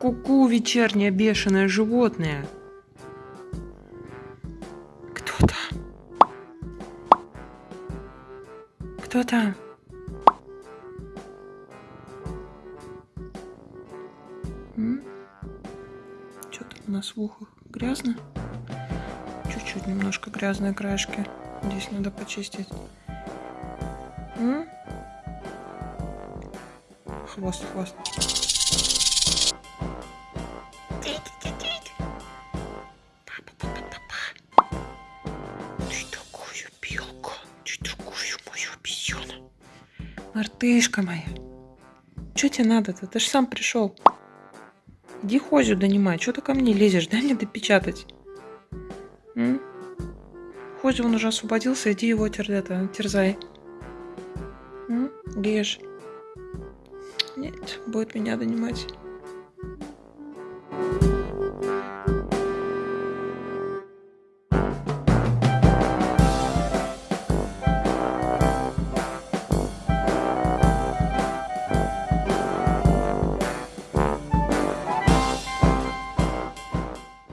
Ку-ку, вечернее бешеное животное. Кто там? Кто там? Что там у нас в ухах? Грязно? Чуть-чуть немножко грязные краешки. Здесь надо почистить. М? Хвост, хвост. Мартышка моя. Что тебе надо-то? Ты же сам пришел. Иди хозю донимай. Что ты ко мне лезешь? Дай мне допечатать. М? Хозю он уже освободился. Иди его тер это, терзай. М? Режь. Нет, будет меня донимать.